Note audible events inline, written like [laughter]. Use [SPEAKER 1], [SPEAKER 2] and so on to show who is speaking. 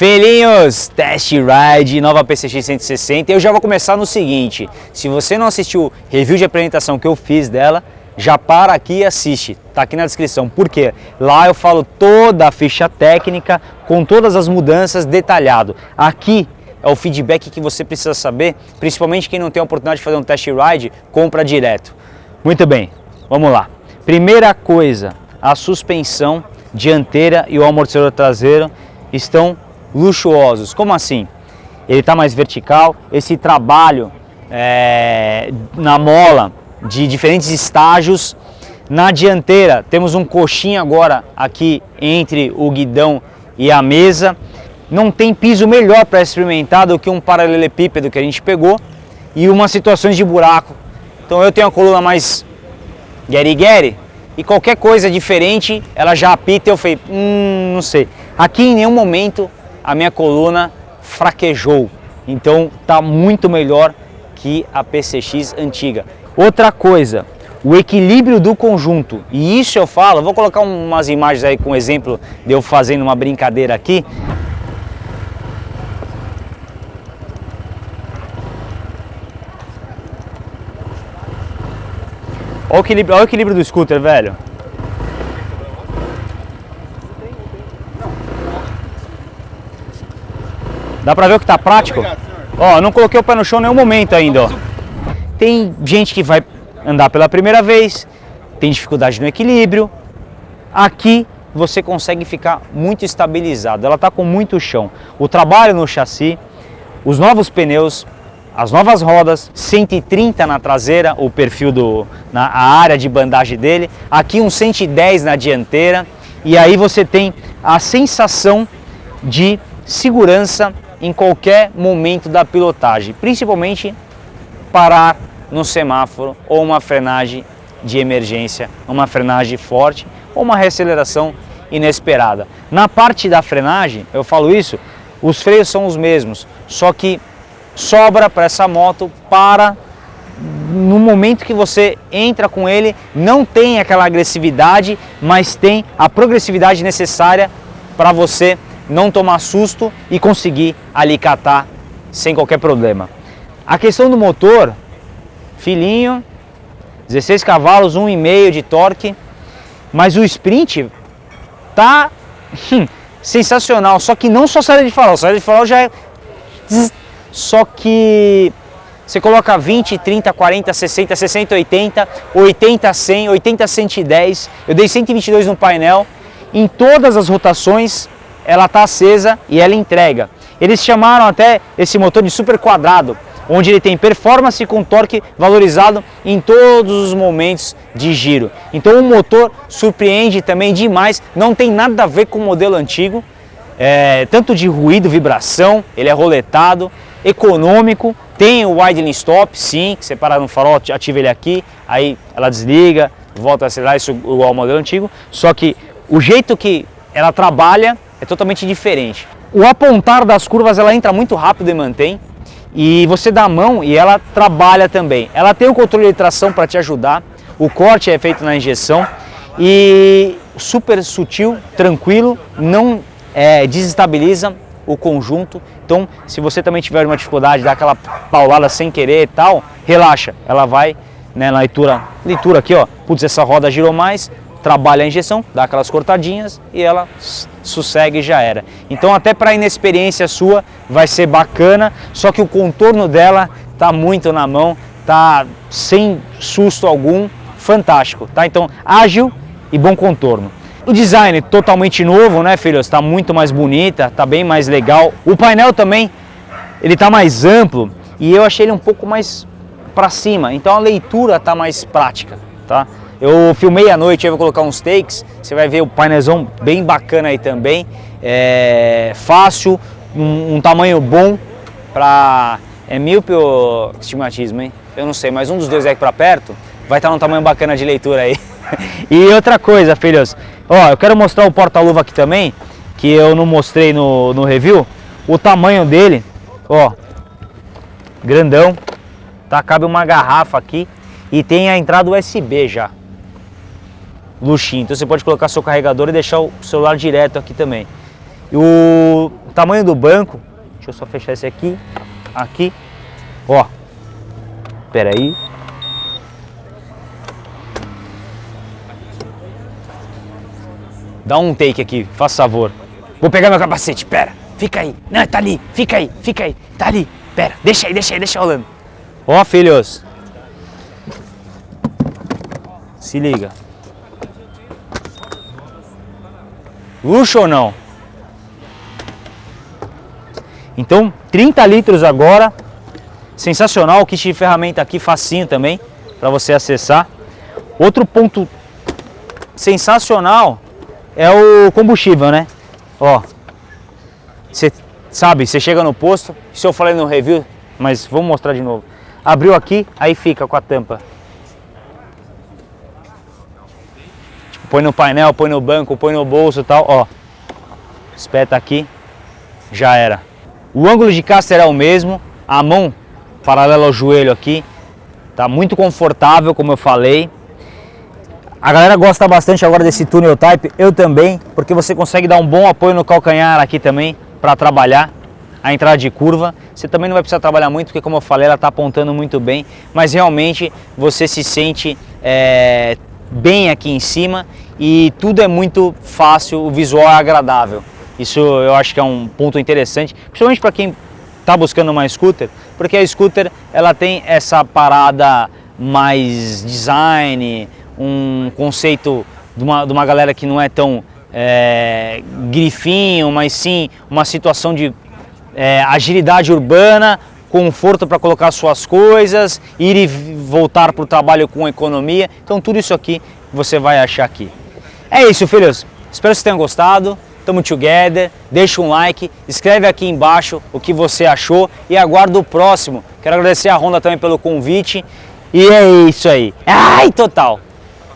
[SPEAKER 1] Felinhos, test ride, nova PCX 160. Eu já vou começar no seguinte, se você não assistiu o review de apresentação que eu fiz dela, já para aqui e assiste, tá aqui na descrição. Por quê? Lá eu falo toda a ficha técnica, com todas as mudanças detalhado. Aqui é o feedback que você precisa saber, principalmente quem não tem a oportunidade de fazer um test ride, compra direto. Muito bem, vamos lá. Primeira coisa, a suspensão dianteira e o amortecedor traseiro estão luxuosos. Como assim? Ele está mais vertical, esse trabalho é, na mola de diferentes estágios. Na dianteira temos um coxinho agora aqui entre o guidão e a mesa. Não tem piso melhor para experimentar do que um paralelepípedo que a gente pegou e umas situações de buraco. Então eu tenho a coluna mais gueri-gueri e qualquer coisa diferente ela já apita e eu falei, hum, não sei. Aqui em nenhum momento a minha coluna fraquejou, então tá muito melhor que a PCX antiga. Outra coisa, o equilíbrio do conjunto, e isso eu falo, vou colocar umas imagens aí com exemplo de eu fazendo uma brincadeira aqui. Olha o equilíbrio, olha o equilíbrio do scooter, velho. Dá pra ver o que tá prático? Ó, não coloquei o pé no chão em nenhum momento ainda, ó. Tem gente que vai andar pela primeira vez, tem dificuldade no equilíbrio. Aqui você consegue ficar muito estabilizado, ela está com muito chão. O trabalho no chassi, os novos pneus, as novas rodas, 130 na traseira, o perfil do na a área de bandagem dele, aqui um 110 na dianteira e aí você tem a sensação de segurança em qualquer momento da pilotagem, principalmente parar no semáforo ou uma frenagem de emergência, uma frenagem forte ou uma reaceleração inesperada. Na parte da frenagem, eu falo isso, os freios são os mesmos, só que sobra para essa moto para no momento que você entra com ele, não tem aquela agressividade, mas tem a progressividade necessária para você não tomar susto e conseguir ali catar sem qualquer problema. A questão do motor, filhinho, 16 cavalos, 1,5 de torque, mas o sprint tá hum, sensacional, só que não só saída de farol, saída de farol já é... Só que você coloca 20, 30, 40, 60, 60, 80, 80, 100, 80, 110, eu dei 122 no painel, em todas as rotações ela está acesa e ela entrega. Eles chamaram até esse motor de super quadrado, onde ele tem performance com torque valorizado em todos os momentos de giro. Então o motor surpreende também demais, não tem nada a ver com o modelo antigo, é, tanto de ruído, vibração, ele é roletado, econômico, tem o idling stop, sim, que você para no farol, ativa ele aqui, aí ela desliga, volta a acelerar, isso igual ao modelo antigo, só que o jeito que ela trabalha é totalmente diferente. O apontar das curvas ela entra muito rápido e mantém, e você dá a mão e ela trabalha também. Ela tem o controle de tração para te ajudar, o corte é feito na injeção e super sutil, tranquilo, não é, desestabiliza o conjunto. Então, se você também tiver uma dificuldade, dar aquela paulada sem querer e tal, relaxa, ela vai né, na leitura, leitura aqui, ó, putz, essa roda girou mais, trabalha a injeção, dá aquelas cortadinhas e ela sossegue e já era. Então até para inexperiência sua vai ser bacana, só que o contorno dela tá muito na mão, tá sem susto algum, fantástico, tá? Então ágil e bom contorno. O design totalmente novo, né, filhos? Está muito mais bonita, tá bem mais legal. O painel também, ele tá mais amplo e eu achei ele um pouco mais para cima, então a leitura tá mais prática, tá? Eu filmei à noite, eu vou colocar uns takes, você vai ver o painelzão bem bacana aí também, é fácil, um, um tamanho bom para... É míope ou estigmatismo, hein? Eu não sei, mas um dos dois é para perto vai estar num tamanho bacana de leitura aí. [laughs] e outra coisa, filhos, ó, eu quero mostrar o porta-luva aqui também, que eu não mostrei no, no review, o tamanho dele, ó, grandão, tá? Cabe uma garrafa aqui e tem a entrada USB já luxinho. Então você pode colocar seu carregador e deixar o celular direto aqui também. E o tamanho do banco, deixa eu só fechar esse aqui, aqui, ó, pera aí. Dá um take aqui, faça favor. Vou pegar meu capacete, pera, fica aí, não, tá ali, fica aí, fica aí, tá ali, pera, deixa aí, deixa aí, deixa rolando. Ó, filhos, se liga. Luxo ou não? Então, 30 litros agora. Sensacional, o kit de ferramenta aqui facinho também para você acessar. Outro ponto sensacional é o combustível, né? Ó, você sabe, você chega no posto, isso eu falei no review, mas vou mostrar de novo. Abriu aqui, aí fica com a tampa. Põe no painel, põe no banco, põe no bolso e tal, ó. Espeta aqui, já era. O ângulo de caster é o mesmo, a mão paralela ao joelho aqui, tá muito confortável, como eu falei. A galera gosta bastante agora desse túnel type, eu também, porque você consegue dar um bom apoio no calcanhar aqui também para trabalhar a entrada de curva. Você também não vai precisar trabalhar muito, porque como eu falei, ela está apontando muito bem, mas realmente você se sente é, bem aqui em cima e tudo é muito fácil, o visual é agradável. Isso eu acho que é um ponto interessante, principalmente para quem está buscando uma scooter, porque a scooter ela tem essa parada mais design, um conceito de uma, de uma galera que não é tão é, grifinho, mas sim uma situação de é, agilidade urbana, conforto para colocar suas coisas, ir e voltar para o trabalho com economia. Então tudo isso aqui você vai achar aqui. É isso, filhos. Espero que vocês tenham gostado. Tamo together, deixa um like, escreve aqui embaixo o que você achou e aguardo o próximo. Quero agradecer a Honda também pelo convite e é isso aí. Ai, total!